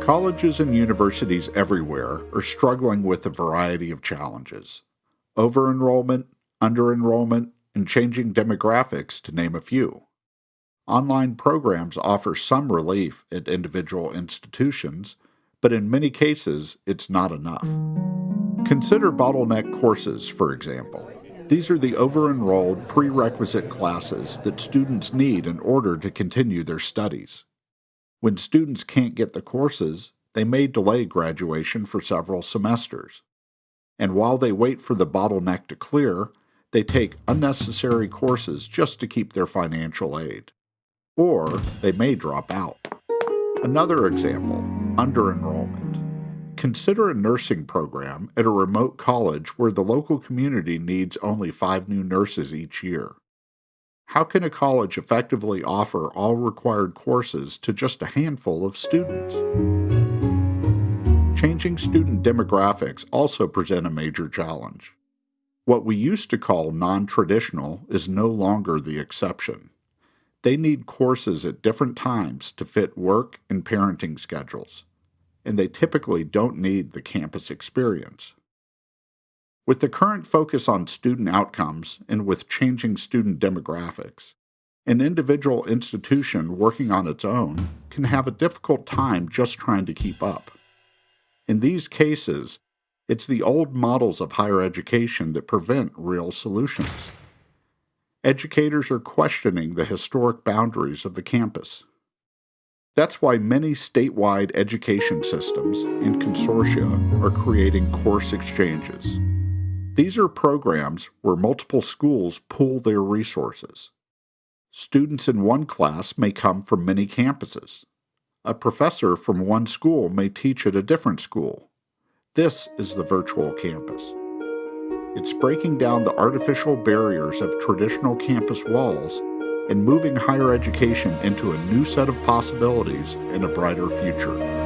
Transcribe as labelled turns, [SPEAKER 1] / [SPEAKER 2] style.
[SPEAKER 1] Colleges and universities everywhere are struggling with a variety of challenges over enrollment, under enrollment, and changing demographics, to name a few. Online programs offer some relief at individual institutions, but in many cases, it's not enough. Consider bottleneck courses, for example. These are the over enrolled prerequisite classes that students need in order to continue their studies. When students can't get the courses, they may delay graduation for several semesters. And while they wait for the bottleneck to clear, they take unnecessary courses just to keep their financial aid. Or they may drop out. Another example under enrollment. Consider a nursing program at a remote college where the local community needs only five new nurses each year. How can a college effectively offer all required courses to just a handful of students? Changing student demographics also present a major challenge. What we used to call non traditional is no longer the exception. They need courses at different times to fit work and parenting schedules, and they typically don't need the campus experience. With the current focus on student outcomes and with changing student demographics, an individual institution working on its own can have a difficult time just trying to keep up. In these cases, it's the old models of higher education that prevent real solutions. Educators are questioning the historic boundaries of the campus. That's why many statewide education systems and consortia are creating course exchanges. These are programs where multiple schools pool their resources. Students in one class may come from many campuses. A professor from one school may teach at a different school. This is the virtual campus. It's breaking down the artificial barriers of traditional campus walls and moving higher education into a new set of possibilities and a brighter future.